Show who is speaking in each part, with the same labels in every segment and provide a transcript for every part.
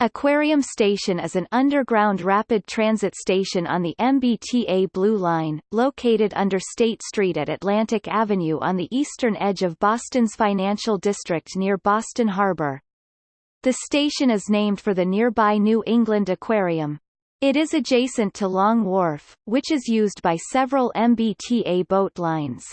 Speaker 1: Aquarium Station is an underground rapid transit station on the MBTA Blue Line, located under State Street at Atlantic Avenue on the eastern edge of Boston's financial district near Boston Harbor. The station is named for the nearby New England Aquarium. It is adjacent to Long Wharf, which is used by several MBTA boat lines.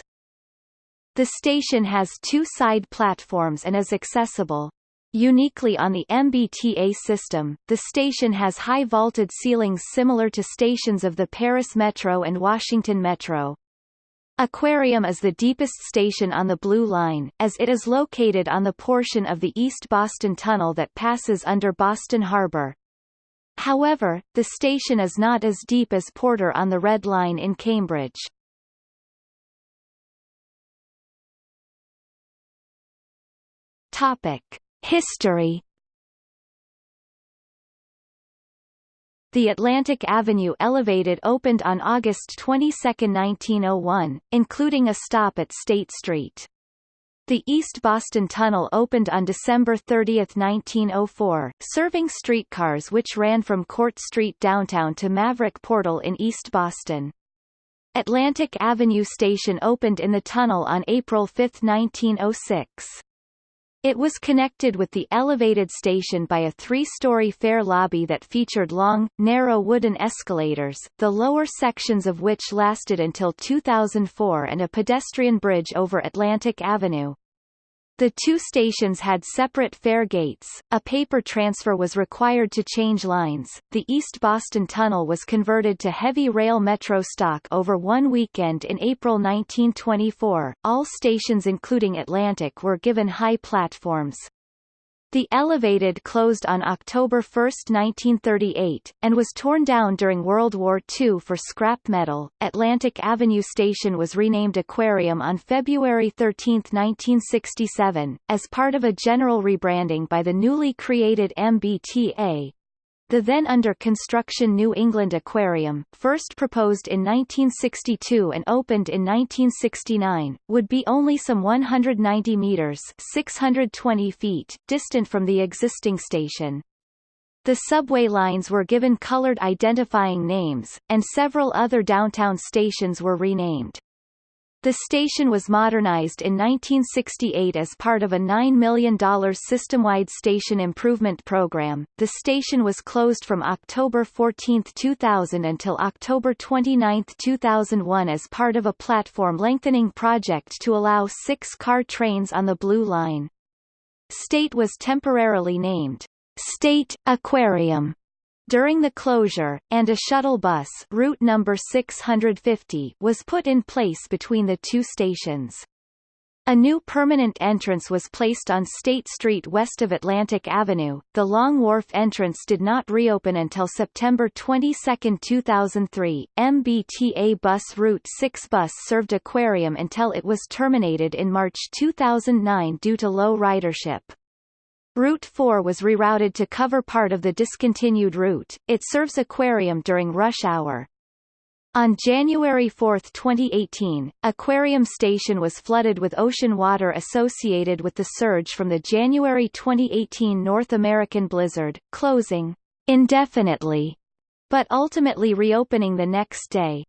Speaker 1: The station has two side platforms and is accessible, Uniquely on the MBTA system, the station has high vaulted ceilings similar to stations of the Paris Metro and Washington Metro. Aquarium is the deepest station on the Blue Line, as it is located on the portion of the East Boston Tunnel that passes under Boston Harbor. However, the station is not as deep as Porter on the Red Line in Cambridge. Topic. History The Atlantic Avenue Elevated opened on August 22, 1901, including a stop at State Street. The East Boston Tunnel opened on December 30, 1904, serving streetcars which ran from Court Street downtown to Maverick Portal in East Boston. Atlantic Avenue Station opened in the tunnel on April 5, 1906. It was connected with the elevated station by a three-story fare lobby that featured long, narrow wooden escalators, the lower sections of which lasted until 2004 and a pedestrian bridge over Atlantic Avenue. The two stations had separate fare gates, a paper transfer was required to change lines, the East Boston Tunnel was converted to heavy rail metro stock over one weekend in April 1924, all stations including Atlantic were given high platforms. The elevated closed on October 1, 1938, and was torn down during World War II for scrap metal. Atlantic Avenue Station was renamed Aquarium on February 13, 1967, as part of a general rebranding by the newly created MBTA, the then under construction New England Aquarium, first proposed in 1962 and opened in 1969, would be only some 190 meters 620 feet distant from the existing station. The subway lines were given colored identifying names, and several other downtown stations were renamed. The station was modernized in 1968 as part of a $9 million system-wide station improvement program. The station was closed from October 14, 2000 until October 29, 2001 as part of a platform lengthening project to allow six-car trains on the Blue Line. State was temporarily named State Aquarium during the closure, and a shuttle bus route number 650 was put in place between the two stations. A new permanent entrance was placed on State Street west of Atlantic Avenue. The Long Wharf entrance did not reopen until September 22, 2003. MBTA Bus Route 6 bus served Aquarium until it was terminated in March 2009 due to low ridership. Route 4 was rerouted to cover part of the discontinued route. It serves Aquarium during rush hour. On January 4, 2018, Aquarium Station was flooded with ocean water associated with the surge from the January 2018 North American blizzard, closing indefinitely, but ultimately reopening the next day.